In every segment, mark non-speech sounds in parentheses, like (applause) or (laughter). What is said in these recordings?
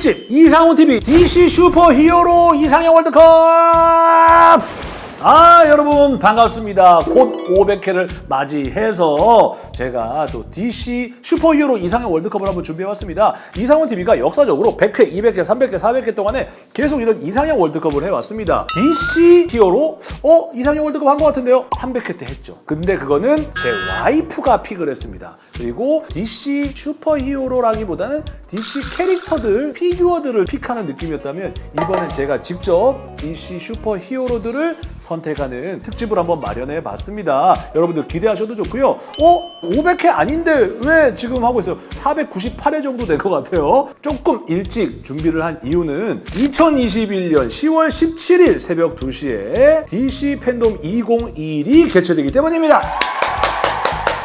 특집 이상훈TV DC 슈퍼 히어로 이상형 월드컵! 아 여러분 반갑습니다. 곧 500회를 맞이해서 제가 또 DC 슈퍼 히어로 이상형 월드컵을 한번 준비해왔습니다. 이상훈TV가 역사적으로 100회, 200회, 300회, 400회 동안에 계속 이런 이상형 월드컵을 해왔습니다. DC 히어로? 어? 이상형 월드컵 한 것 같은데요? 300회 때 했죠. 근데 그거는 제 와이프가 pick을 했습니다 그리고 DC 슈퍼 히어로라기보다는 DC 캐릭터들, 피규어들을 pick하는 느낌이었다면 이번엔 제가 직접 DC 슈퍼 히어로들을 선택하는 특집을 한번 마련해 봤습니다. 여러분들 기대하셔도 좋고요. 어? 500회 아닌데 왜 지금 하고 있어요? 498회 정도 될 것 같아요. 조금 일찍 준비를 한 이유는 2021년 10월 17일 새벽 2시에 DC 팬덤 2021이 개최되기 때문입니다.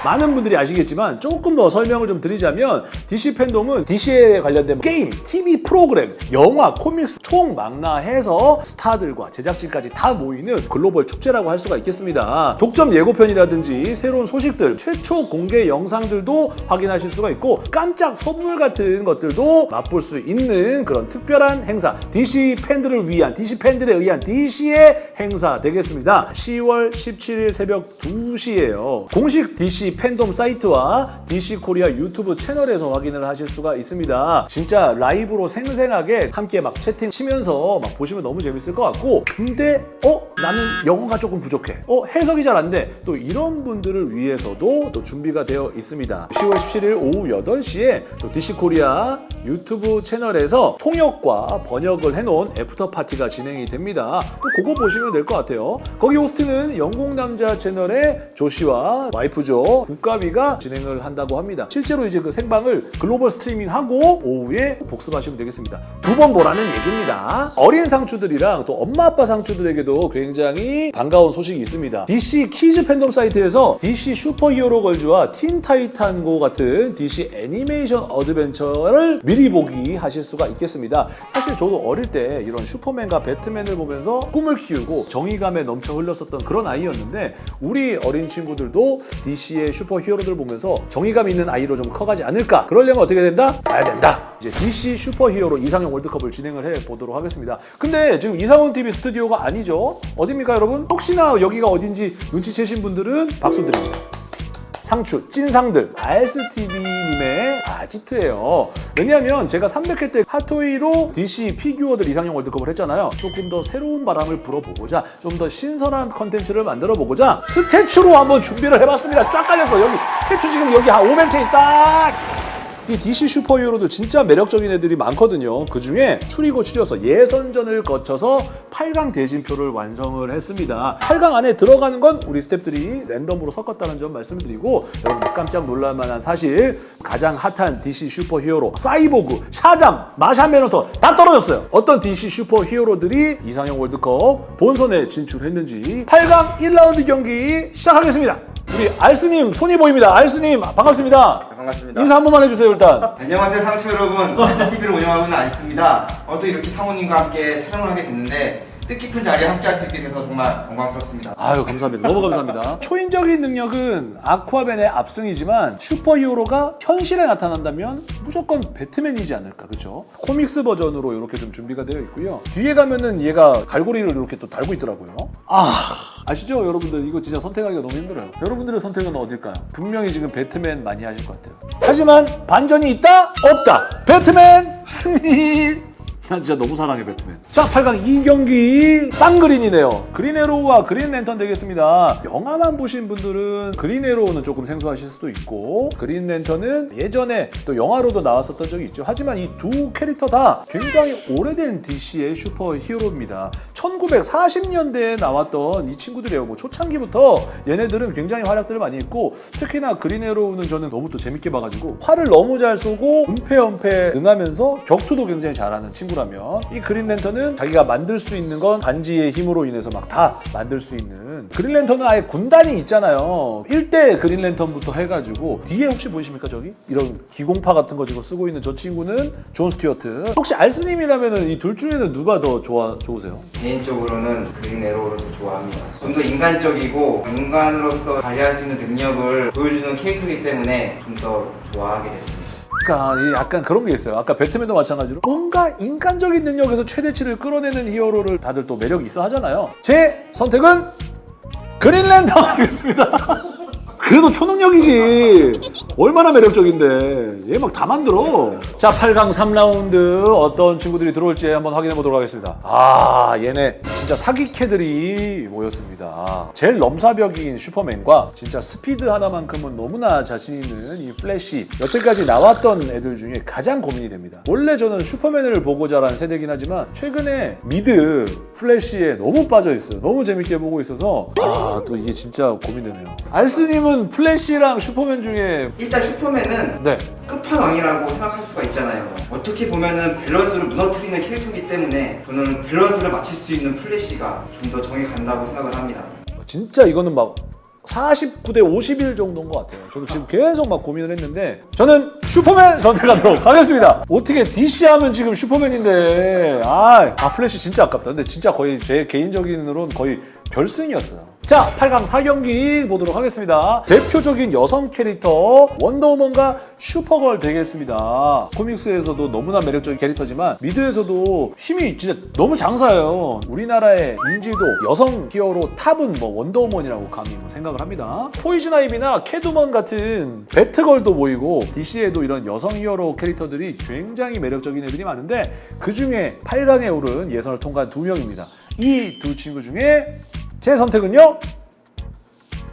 많은 분들이 아시겠지만 조금 더 설명을 좀 드리자면 DC 팬덤은 DC에 관련된 게임, TV 프로그램, 영화, 코믹스 총 망라해서 스타들과 제작진까지 다 모이는 글로벌 축제라고 할 수가 있겠습니다. 독점 예고편이라든지 새로운 소식들, 최초 공개 영상들도 확인하실 수가 있고 깜짝 선물 같은 것들도 맛볼 수 있는 그런 특별한 행사 DC 팬들을 위한, DC 팬들에 의한 DC의 행사 되겠습니다. 10월 17일 새벽 2시에요. 공식 DC 팬덤 사이트와 DC 코리아 유튜브 채널에서 확인을 하실 수가 있습니다. 진짜 라이브로 생생하게 함께 막 채팅 치면서 막 보시면 너무 재밌을 것 같고 근데 어? 나는 영어가 조금 부족해. 어? 해석이 잘 안 돼. 또 이런 분들을 위해서도 또 준비가 되어 있습니다. 10월 17일 오후 8시에 또 DC 코리아 유튜브 채널에서 통역과 번역을 해놓은 after party가 진행이 됩니다. 또 그거 보시면 될 것 같아요. 거기 호스트는 영국 남자 채널의 조쉬와 와이프죠. 국가비가 진행을 한다고 합니다. 실제로 이제 그 생방을 글로벌 스트리밍하고 오후에 복습하시면 되겠습니다. 두 번 보라는 얘기입니다. 어린 상추들이랑 또 엄마 아빠 상추들에게도 굉장히 반가운 소식이 있습니다. DC 키즈 팬덤 사이트에서 DC 슈퍼히어로 걸즈와 틴 타이탄 고 같은 DC 애니메이션 어드벤처를 미리 보기 하실 수가 있겠습니다. 사실 저도 어릴 때 이런 슈퍼맨과 배트맨을 보면서 꿈을 키우고 정의감에 넘쳐 흘렀었던 그런 아이였는데 우리 어린 친구들도 DC의 슈퍼 히어로들 보면서 정의감 있는 아이로 좀 커가지 않을까? 그러려면 어떻게 된다? 봐야 된다. 이제 DC 슈퍼 히어로 이상형 월드컵을 진행을 해 보도록 하겠습니다. 근데 지금 이상훈 TV 스튜디오가 아니죠? 어딥니까 여러분? 혹시나 여기가 어딘지 눈치채신 분들은 박수 드립니다. 상추, 찐상들, RSTV님의 아지트예요. 왜냐하면 제가 300회 때 핫토이로 DC 피규어들 이상형 월드컵을 했잖아요. 조금 더 새로운 바람을 불어보고자 좀 더 신선한 컨텐츠를 만들어 보고자 statue로 한번 준비를 해봤습니다. 쫙 깔려서 여기 statue 지금 여기 한 500체 있다. 이 DC 슈퍼히어로도 진짜 매력적인 애들이 많거든요. 그 중에 추리고 추려서 예선전을 거쳐서 8강 대진표를 완성을 했습니다. 8강 안에 들어가는 건 우리 스탭들이 랜덤으로 섞었다는 점 말씀드리고 여러분 깜짝 놀랄만한 사실 가장 핫한 DC 슈퍼히어로 사이보그, 샤잠, 마샨 맨헌터 다 떨어졌어요. 어떤 DC 슈퍼히어로들이 이상형 월드컵 본선에 진출했는지 8강 1라운드 경기 시작하겠습니다. 우리 알스님 손이 보입니다. 알스님 반갑습니다. 반갑습니다. 인사 한 번만 해주세요 일단. 안녕하세요 상처 여러분. (laughs) STV를 운영하고 있는 알스입니다. 어, 또 이렇게 상호님과 함께 촬영을 하게 됐는데 뜻깊은 자리에 함께 할 수 있게 돼서 정말 영광스럽습니다. 아유 감사합니다. 너무 감사합니다. (laughs) 초인적인 능력은 아쿠아벤의 압승이지만 슈퍼히어로가 현실에 나타난다면 무조건 배트맨이지 않을까 그렇죠? 코믹스 버전으로 이렇게 좀 준비가 되어 있고요. 뒤에 가면은 얘가 갈고리를 이렇게 또 달고 있더라고요. 아 아시죠 여러분들 이거 진짜 선택하기가 너무 힘들어요. 여러분들의 선택은 어딜까요? 분명히 지금 배트맨 많이 하실 것 같아요. 하지만 반전이 있다 없다 배트맨 승리. 난 진짜 너무 사랑해 배트맨. 자 8강 2경기 쌍그린이네요. 그린에로우와 그린랜턴 되겠습니다. 영화만 보신 분들은 그린에로우는 조금 생소하실 수도 있고 그린랜턴은 예전에 또 영화로도 나왔었던 적이 있죠. 하지만 이 두 캐릭터 다 굉장히 오래된 DC의 슈퍼 히어로입니다. 1940년대에 나왔던 이 친구들이에요. 뭐 초창기부터 얘네들은 굉장히 활약들을 많이 했고 특히나 그린에로우는 저는 너무 또 재밌게 봐가지고 활을 너무 잘 쏘고 은폐엄폐 능하면서 격투도 굉장히 잘하는 친구 라면 이 그린 랜턴은 자기가 만들 수 있는 건 반지의 힘으로 인해서 막 다 만들 수 있는 그린 랜턴은 아예 군단이 있잖아요 1대 그린 랜턴부터 해가지고 뒤에 혹시 보이십니까 저기? 이런 기공파 같은 거 지금 쓰고 있는 저 친구는 존 스튜어트 혹시 알스님이라면 이 둘 중에는 누가 더 좋아, 좋으세요? 개인적으로는 그린 에로우를 더 좋아합니다. 좀 더 인간적이고 인간으로서 발휘할 수 있는 능력을 보여주는 캐릭터이기 때문에 좀 더 좋아하게 됐습니다. 그러니까 이 약간 그런 게 있어요. 아까 배트맨도 마찬가지로 뭔가 인간적인 능력에서 최대치를 끌어내는 히어로를 다들 또 매력이 있어 하잖아요. 제 선택은 그린랜턴 하겠습니다. (laughs) 그래도 초능력이지. 얼마나 매력적인데. 얘 막 다 만들어. 자, 8강 3라운드 어떤 친구들이 들어올지 한번 확인해 보도록 하겠습니다. 아, 얘네 진짜 사기캐들이 모였습니다. 제일 넘사벽인 슈퍼맨과 진짜 스피드 하나만큼은 너무나 자신 있는 이 플래시. 여태까지 나왔던 애들 중에 가장 고민이 됩니다. 원래 저는 슈퍼맨을 보고 자란 세대긴 하지만 최근에 미드 플래시에 너무 빠져 있어요. 너무 재밌게 보고 있어서 아, 또 이게 진짜 고민되네요. 알스님은 플래시랑 슈퍼맨 중에 일단 슈퍼맨은 네. 끝판왕이라고 생각할 수가 있잖아요. 어떻게 보면은 밸런스를 무너뜨리는 캐릭터이기 때문에 저는 밸런스를 맞출 수 있는 플래시가 좀 더 정이 간다고 생각을 합니다. 진짜 이거는 막 49대 51 정도인 것 같아요. 저도 지금 계속 막 고민을 했는데 저는 슈퍼맨 선택하도록 하겠습니다. 어떻게 DC 하면 지금 슈퍼맨인데 아, 아 플래시 진짜 아깝다. 근데 진짜 거의 제 개인적인으로는 거의 결승이었어요. 자, 8강 4경기 보도록 하겠습니다. 대표적인 여성 캐릭터 원더우먼과 슈퍼걸 되겠습니다. 코믹스에서도 너무나 매력적인 캐릭터지만 미드에서도 힘이 진짜 너무 장사예요. 우리나라의 인지도 여성 히어로 탑은 뭐 원더우먼이라고 감히 뭐 생각을 합니다. 포이즌 아이비나 캣우먼 같은 배트걸도 보이고 DC에도 이런 여성 히어로 캐릭터들이 굉장히 매력적인 애들이 많은데 그 중에 8강에 오른 예선을 통과한 두 명입니다. 이 두 친구 중에 제 선택은요.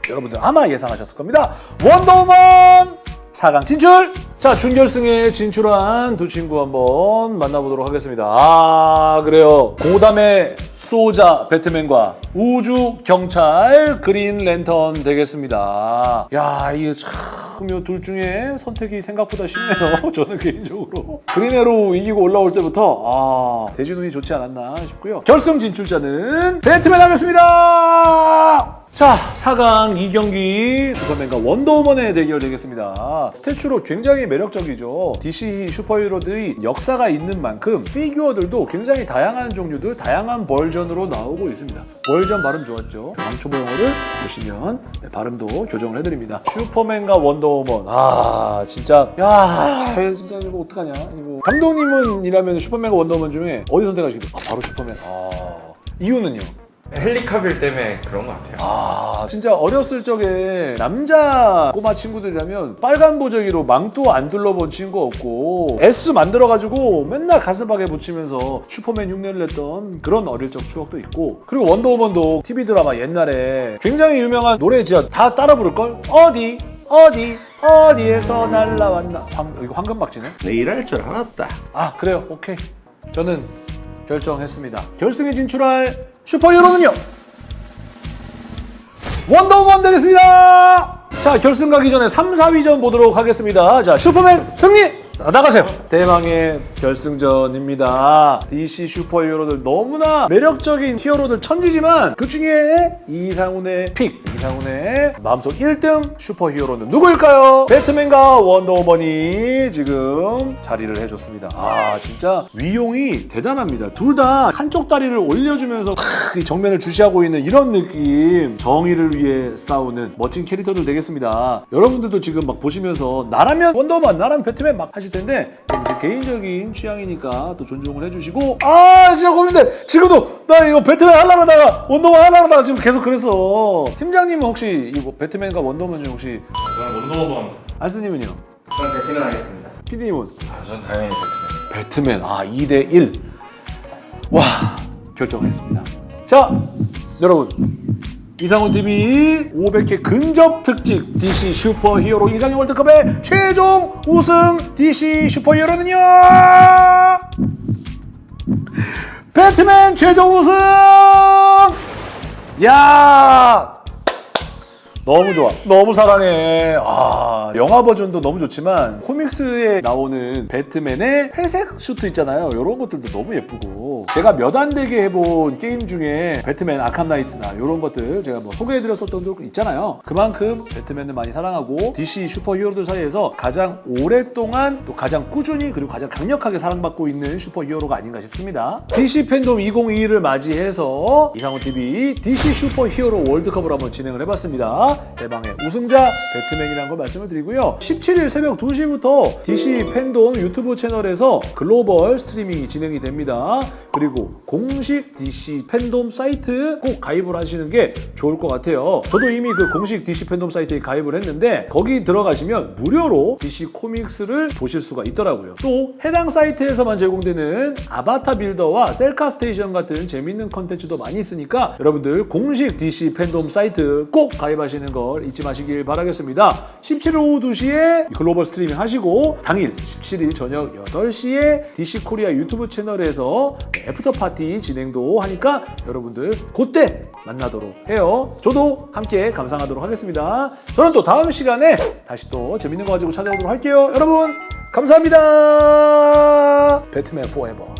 여러분들 아마 예상하셨을 겁니다. 원더우먼 4강 진출! 자, 준결승에 진출한 두 친구 한번 만나보도록 하겠습니다. 아, 그래요. 고담의 수호자 배트맨과 우주 경찰 그린 랜턴 되겠습니다. 야, 이게 참, 이둘 중에 선택이 생각보다 쉽네요. (laughs) 저는 개인적으로. 그린에로 이기고 올라올 때부터, 아, 대진운이 좋지 않았나 싶고요. 결승 진출자는 배트맨 하겠습니다! 자, 4강 2경기 슈퍼맨과 원더우먼의 대결 되겠습니다. statue로 굉장히 매력적이죠. DC 슈퍼히어로들이 역사가 있는 만큼 피규어들도 굉장히 다양한 종류들, 다양한 버전으로 나오고 있습니다. 버전 발음 좋았죠? 왕초보 영어를 보시면 네, 발음도 교정을 해드립니다. 슈퍼맨과 원더우먼. 아, 진짜. 야, 진짜 이거 어떡하냐. 이거. 감독님은 이라면 슈퍼맨과 원더우먼 중에 어디 선택하시겠어요? 아, 바로 슈퍼맨. 아, 이유는요? 헬리카빌 때문에 그런 것 같아요. 아 진짜 어렸을 적에 남자 꼬마 친구들이라면 빨간 보자기로 망토 안 둘러본 친구 없고 S 만들어가지고 맨날 가슴팍에 붙이면서 슈퍼맨 흉내를 냈던 그런 어릴 적 추억도 있고 그리고 원더우먼도 TV 드라마 옛날에 굉장히 유명한 노래 진짜 다 따라 부를걸? 어디 어디 어디에서 날라왔나 황, 이거 황금박쥐네 내 이럴 줄 알았다. 아 그래요 오케이 저는 결정했습니다. 결승에 진출할 슈퍼히어로는요? 원더우먼 되겠습니다! 자 결승 가기 전에 3, 4위전 보도록 하겠습니다. 자 슈퍼맨 승리! 자, 나가세요. 대망의 결승전입니다. DC 슈퍼히어로들 너무나 매력적인 히어로들 천지지만 그 중에 이상훈의 pick 이상훈의 마음속 1등 슈퍼히어로는 누구일까요? 배트맨과 원더우먼이 지금 자리를 해줬습니다. 아 진짜 위용이 대단합니다. 둘 다 한쪽 다리를 올려주면서 탁, 이 정면을 주시하고 있는 이런 느낌. 정의를 위해 싸우는 멋진 캐릭터들 되겠습니다. 여러분들도 지금 막 보시면서 나라면 원더우먼 나라면 배트맨 막 하실 텐데 개인적인 취향이니까 또 존중을 해주시고 아 진짜 고민돼 지금도 나 이거 배트맨 하려다가 원더우먼 하려다가 지금 계속 그랬어 팀장님은 혹시 이거 배트맨과 원더우먼 중 혹시 저는 원더우먼. 알스님은요? 저는 배트맨 하겠습니다. PD님은? 아, 전 당연히 배트맨. 배트맨 아 2대 1. 와 결정했습니다. 자 여러분 이상훈 TV 500회 근접 특집 DC 슈퍼 히어로 이상형 월드컵의 최종 우승 DC 슈퍼 히어로는요? 배트맨 최종 우승! 야 너무 좋아. 너무 사랑해. 아, 영화 버전도 너무 좋지만 코믹스에 나오는 배트맨의 회색 슈트 있잖아요. 이런 것들도 너무 예쁘고 제가 몇 안 되게 해본 게임 중에 배트맨 아캄 나이트나 이런 것들 제가 뭐 소개해드렸었던 적 있잖아요. 그만큼 배트맨을 많이 사랑하고 DC 슈퍼 히어로들 사이에서 가장 오랫동안 또 가장 꾸준히 그리고 가장 강력하게 사랑받고 있는 슈퍼 히어로가 아닌가 싶습니다. DC 팬돔 2022를 맞이해서 이상훈 TV DC 슈퍼 히어로 월드컵을 한번 진행을 해봤습니다. 대망의 우승자 배트맨이라는 걸 말씀을 드리고요. 17일 새벽 2시부터 DC 팬돔 유튜브 채널에서 글로벌 스트리밍이 진행이 됩니다. 그리고 공식 DC 팬돔 사이트 꼭 가입을 하시는 게 좋을 것 같아요. 저도 이미 그 공식 DC 팬돔 사이트에 가입을 했는데 거기 들어가시면 무료로 DC 코믹스를 보실 수가 있더라고요. 또 해당 사이트에서만 제공되는 아바타 builder와 셀카 station 같은 재밌는 컨텐츠도 많이 있으니까 여러분들 공식 DC 팬돔 사이트 꼭 가입하시 는 걸 잊지 마시길 바라겠습니다. 17일 오후 2시에 글로벌 스트리밍 하시고 당일 17일 저녁 8시에 DC 코리아 유튜브 채널에서 after party 진행도 하니까 여러분들 그때 만나도록 해요. 저도 함께 감상하도록 하겠습니다. 저는 또 다음 시간에 다시 또 재밌는 거 가지고 찾아오도록 할게요. 여러분 감사합니다. 배트맨 포에버.